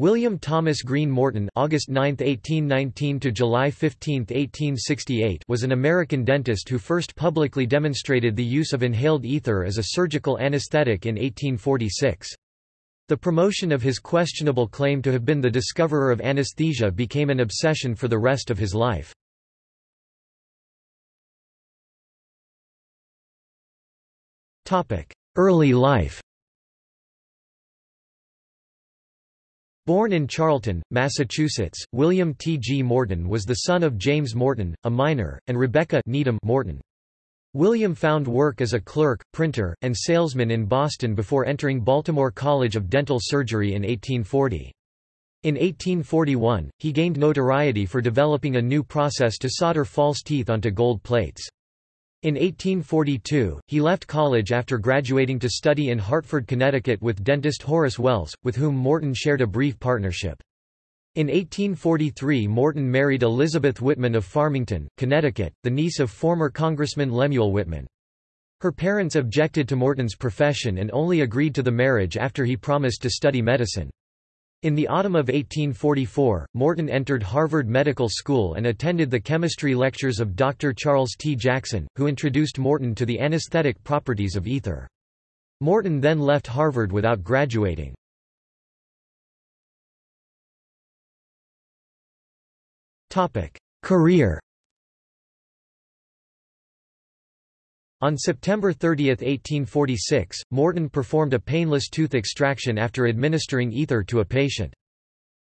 William Thomas Green Morton August 9, 1819 to July 15, 1868 was an American dentist who first publicly demonstrated the use of inhaled ether as a surgical anesthetic in 1846. The promotion of his questionable claim to have been the discoverer of anesthesia became an obsession for the rest of his life. Early life Born in Charlton, Massachusetts, William T. G. Morton was the son of James Morton, a miner, and Rebecca Needham Morton. William found work as a clerk, printer, and salesman in Boston before entering Baltimore College of Dental Surgery in 1840. In 1841, he gained notoriety for developing a new process to solder false teeth onto gold plates. In 1842, he left college after graduating to study in Hartford, Connecticut with dentist Horace Wells, with whom Morton shared a brief partnership. In 1843 Morton married Elizabeth Whitman of Farmington, Connecticut, the niece of former Congressman Lemuel Whitman. Her parents objected to Morton's profession and only agreed to the marriage after he promised to study medicine. In the autumn of 1844, Morton entered Harvard Medical School and attended the chemistry lectures of Dr. Charles T. Jackson, who introduced Morton to the anesthetic properties of ether. Morton then left Harvard without graduating. Career On September 30, 1846, Morton performed a painless tooth extraction after administering ether to a patient.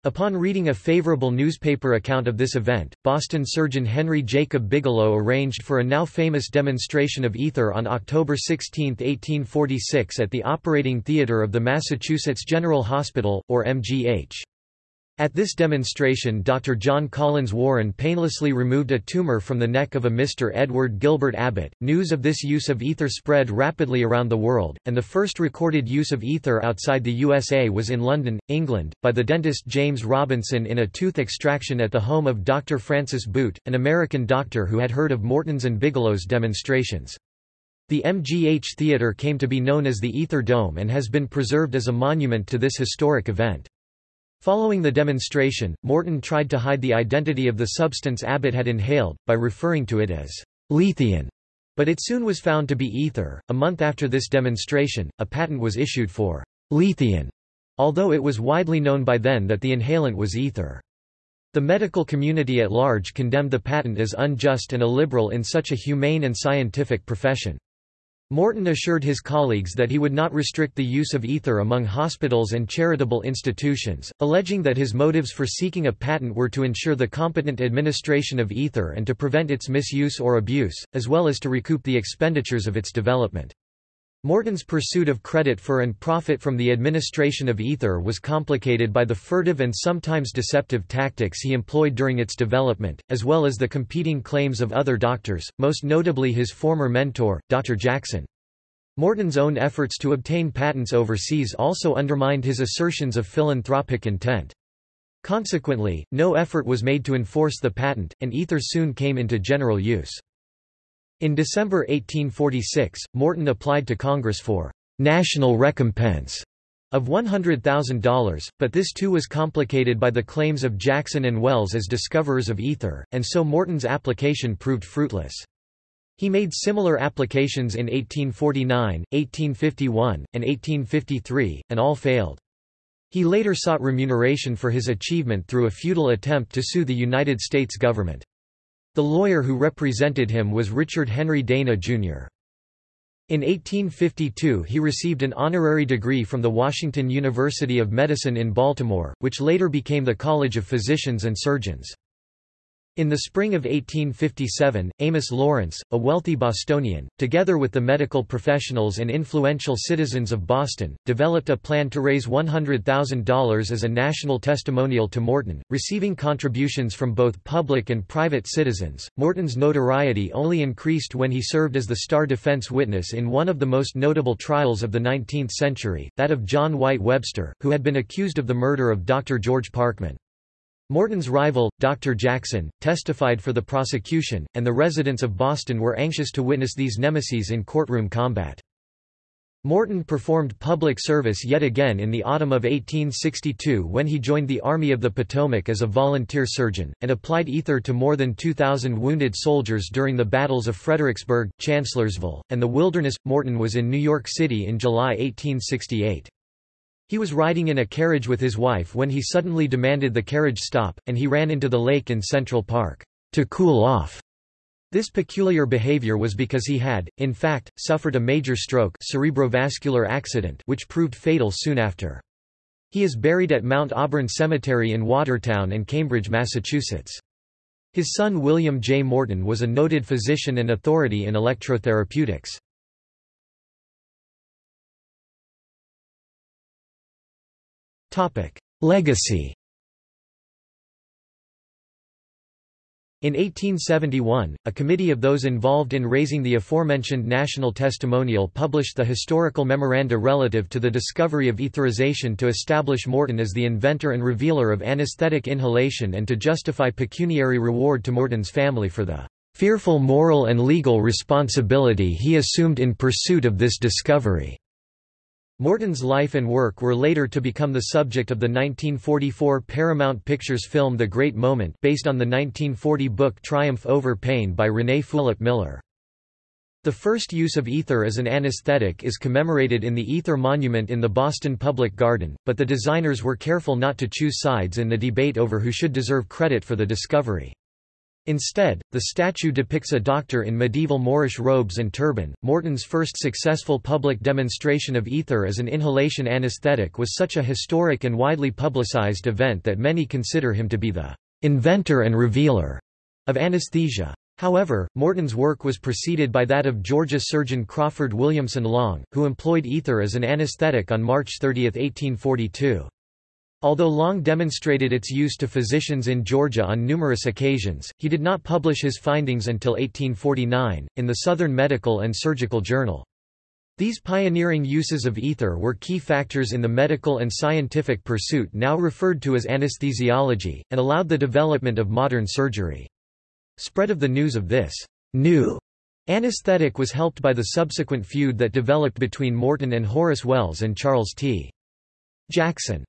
Upon reading a favorable newspaper account of this event, Boston surgeon Henry Jacob Bigelow arranged for a now famous demonstration of ether on October 16, 1846 at the operating theatre of the Massachusetts General Hospital, or MGH. At this demonstration Dr. John Collins Warren painlessly removed a tumor from the neck of a Mr. Edward Gilbert Abbott. News of this use of ether spread rapidly around the world, and the first recorded use of ether outside the USA was in London, England, by the dentist James Robinson in a tooth extraction at the home of Dr. Francis Boott, an American doctor who had heard of Morton's and Bigelow's demonstrations. The MGH Theatre came to be known as the Ether Dome and has been preserved as a monument to this historic event. Following the demonstration, Morton tried to hide the identity of the substance Abbott had inhaled, by referring to it as Letheon, but it soon was found to be ether. A month after this demonstration, a patent was issued for Letheon, although it was widely known by then that the inhalant was ether. The medical community at large condemned the patent as unjust and illiberal in such a humane and scientific profession. Morton assured his colleagues that he would not restrict the use of ether among hospitals and charitable institutions, alleging that his motives for seeking a patent were to ensure the competent administration of ether and to prevent its misuse or abuse, as well as to recoup the expenditures of its development. Morton's pursuit of credit for and profit from the administration of ether was complicated by the furtive and sometimes deceptive tactics he employed during its development, as well as the competing claims of other doctors, most notably his former mentor, Dr. Jackson. Morton's own efforts to obtain patents overseas also undermined his assertions of philanthropic intent. Consequently, no effort was made to enforce the patent, and ether soon came into general use. In December 1846, Morton applied to Congress for national recompense of $100,000, but this too was complicated by the claims of Jackson and Wells as discoverers of ether, and so Morton's application proved fruitless. He made similar applications in 1849, 1851, and 1853, and all failed. He later sought remuneration for his achievement through a futile attempt to sue the United States government. The lawyer who represented him was Richard Henry Dana, Jr. In 1852 he received an honorary degree from the Washington University of Medicine in Baltimore, which later became the College of Physicians and Surgeons. In the spring of 1857, Amos Lawrence, a wealthy Bostonian, together with the medical professionals and influential citizens of Boston, developed a plan to raise $100,000 as a national testimonial to Morton, receiving contributions from both public and private citizens. Morton's notoriety only increased when he served as the star defense witness in one of the most notable trials of the 19th century, that of John White Webster, who had been accused of the murder of Dr. George Parkman. Morton's rival, Dr. Jackson, testified for the prosecution, and the residents of Boston were anxious to witness these nemesis in courtroom combat. Morton performed public service yet again in the autumn of 1862 when he joined the Army of the Potomac as a volunteer surgeon, and applied ether to more than 2,000 wounded soldiers during the battles of Fredericksburg, Chancellorsville, and the Wilderness. Morton was in New York City in July 1868. He was riding in a carriage with his wife when he suddenly demanded the carriage stop, and he ran into the lake in Central Park, to cool off. This peculiar behavior was because he had, in fact, suffered a major stroke cerebrovascular accident which proved fatal soon after. He is buried at Mount Auburn Cemetery in Watertown and Cambridge, Massachusetts. His son William J. Morton was a noted physician and authority in electrotherapeutics. Legacy In 1871, a committee of those involved in raising the aforementioned national testimonial published the historical memoranda relative to the discovery of etherization to establish Morton as the inventor and revealer of anesthetic inhalation and to justify pecuniary reward to Morton's family for the fearful moral and legal responsibility he assumed in pursuit of this discovery. Morton's life and work were later to become the subject of the 1944 Paramount Pictures film The Great Moment based on the 1940 book Triumph Over Pain by René Fulop Miller. The first use of ether as an anesthetic is commemorated in the Ether Monument in the Boston Public Garden, but the designers were careful not to choose sides in the debate over who should deserve credit for the discovery. Instead, the statue depicts a doctor in medieval Moorish robes and turban. Morton's first successful public demonstration of ether as an inhalation anesthetic was such a historic and widely publicized event that many consider him to be the inventor and revealer of anesthesia. However, Morton's work was preceded by that of Georgia surgeon Crawford Williamson Long, who employed ether as an anesthetic on March 30, 1842. Although Long demonstrated its use to physicians in Georgia on numerous occasions, he did not publish his findings until 1849, in the Southern Medical and Surgical Journal. These pioneering uses of ether were key factors in the medical and scientific pursuit now referred to as anesthesiology, and allowed the development of modern surgery. Spread of the news of this new anesthetic was helped by the subsequent feud that developed between Morton and Horace Wells and Charles T. Jackson.